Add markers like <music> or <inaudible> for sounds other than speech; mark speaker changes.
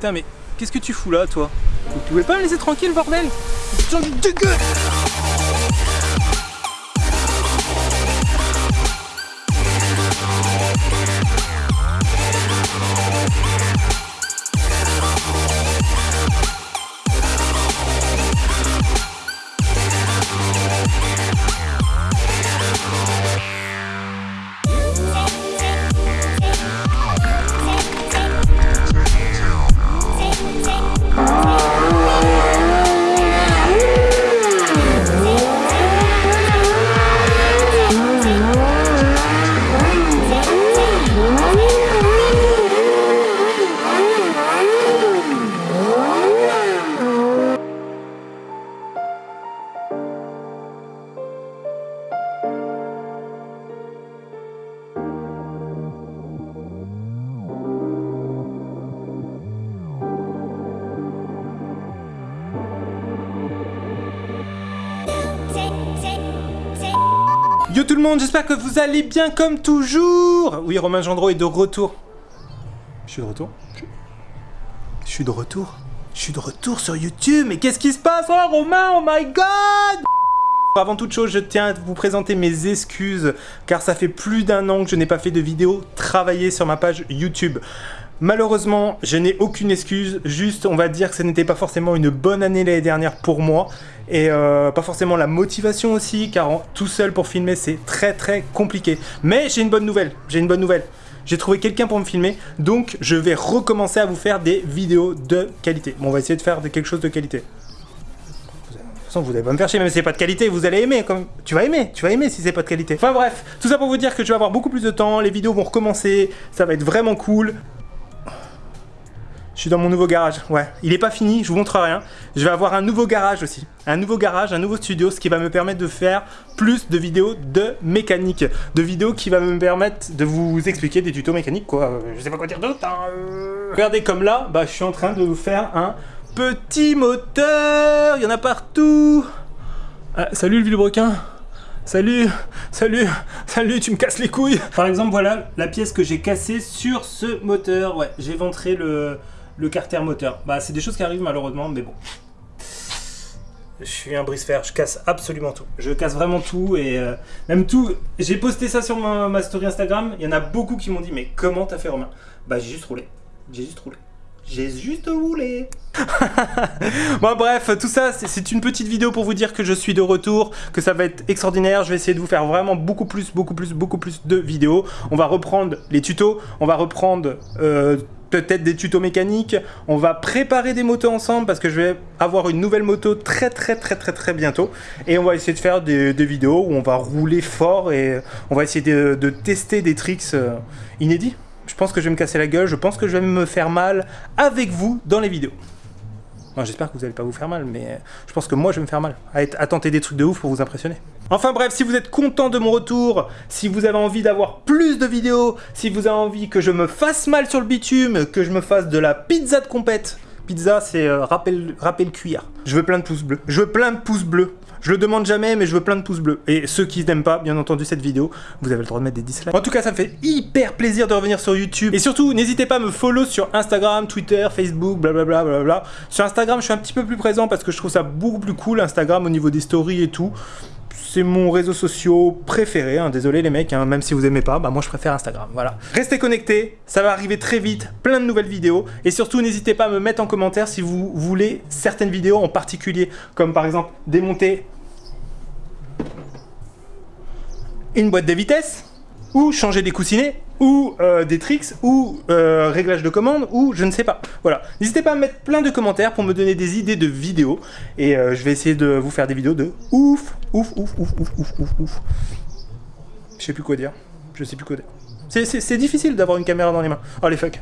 Speaker 1: Putain, mais qu'est-ce que tu fous là, toi? Vous pouvez pas me laisser tranquille, bordel? De Yo tout le monde, j'espère que vous allez bien comme toujours. Oui, Romain Gendreau est de retour. Je suis de retour. Je suis de retour. Je suis de retour sur YouTube, mais qu'est-ce qui se passe Oh Romain, oh my god! Avant toute chose, je tiens à vous présenter mes excuses, car ça fait plus d'un an que je n'ai pas fait de vidéo travaillée sur ma page YouTube. Malheureusement, je n'ai aucune excuse, juste on va dire que ce n'était pas forcément une bonne année l'année dernière pour moi, et euh, pas forcément la motivation aussi, car tout seul pour filmer c'est très très compliqué. Mais j'ai une bonne nouvelle, j'ai une bonne nouvelle. J'ai trouvé quelqu'un pour me filmer, donc je vais recommencer à vous faire des vidéos de qualité. Bon, on va essayer de faire quelque chose de qualité. De toute façon, vous allez pas me faire chier, même si c'est pas de qualité, vous allez aimer. Comme... Tu vas aimer, tu vas aimer si c'est pas de qualité. Enfin bref, tout ça pour vous dire que je vais avoir beaucoup plus de temps, les vidéos vont recommencer, ça va être vraiment cool. Je suis dans mon nouveau garage, ouais. Il est pas fini, je vous montre rien. Je vais avoir un nouveau garage aussi. Un nouveau garage, un nouveau studio, ce qui va me permettre de faire plus de vidéos de mécanique. De vidéos qui va me permettre de vous expliquer des tutos mécaniques, quoi. Je sais pas quoi dire d'autre. Hein. Regardez comme là, bah, je suis en train de vous faire un Petit moteur, il y en a partout. Ah, salut le vilebrequin. Salut, salut, salut, tu me casses les couilles. Par exemple, voilà la pièce que j'ai cassée sur ce moteur. Ouais, j'ai ventré le, le carter moteur. Bah, c'est des choses qui arrivent malheureusement, mais bon. Je suis un brise-fer, je casse absolument tout. Je casse vraiment tout et euh, même tout. J'ai posté ça sur ma, ma story Instagram. Il y en a beaucoup qui m'ont dit, mais comment t'as fait Romain? Bah, j'ai juste roulé. J'ai juste roulé. J'ai juste roulé. <laughs> bon bref, tout ça c'est une petite vidéo pour vous dire que je suis de retour, que ça va être extraordinaire. Je vais essayer de vous faire vraiment beaucoup plus, beaucoup plus, beaucoup plus de vidéos. On va reprendre les tutos, on va reprendre euh, peut-être des tutos mécaniques. On va préparer des motos ensemble parce que je vais avoir une nouvelle moto très très très très très bientôt. Et on va essayer de faire des, vidéos où on va rouler fort et on va essayer de, tester des tricks euh, inédits. Je pense que je vais me casser la gueule, je pense que je vais me faire mal avec vous dans les vidéos. J'espère que vous n'allez pas vous faire mal, mais je pense que moi je vais me faire mal à, à tenter des trucs de ouf pour vous impressionner. Enfin bref, si vous êtes content de mon retour, si vous avez envie d'avoir plus de vidéos, si vous avez envie que je me fasse mal sur le bitume, que je me fasse de la pizza de compète, pizza c'est euh, rappel, rappel cuir. Je veux plein de pouces bleus. Je veux plein de pouces bleus. Je le demande jamais, mais je veux plein de pouces bleus. Et ceux qui n'aiment pas, bien entendu, cette vidéo, vous avez le droit de mettre des dislikes. En tout cas, ça me fait hyper plaisir de revenir sur YouTube. Et surtout, n'hésitez pas à me follow sur Instagram, Twitter, Facebook, blablabla. Bla bla bla. Sur Instagram, je suis un petit peu plus présent parce que je trouve ça beaucoup plus cool, Instagram, au niveau des stories et tout c'est mon réseau social préféré, hein. désolé les mecs, hein. même si vous aimez pas, bah moi je préfère Instagram, voilà. Restez connectés, ça va arriver très vite, plein de nouvelles vidéos, et surtout n'hésitez pas à me mettre en commentaire si vous voulez certaines vidéos en particulier, comme par exemple démonter une boîte de vitesse, ou changer des coussinets, ou euh, des tricks, ou euh, réglage de commande, ou je ne sais pas. Voilà. N'hésitez pas à mettre plein de commentaires pour me donner des idées de vidéos. Et euh, je vais essayer de vous faire des vidéos de ouf, ouf, ouf, ouf, ouf, ouf, ouf, ouf. Je sais plus quoi dire. Je sais plus quoi dire. C'est difficile d'avoir une caméra dans les mains. Oh les fuck.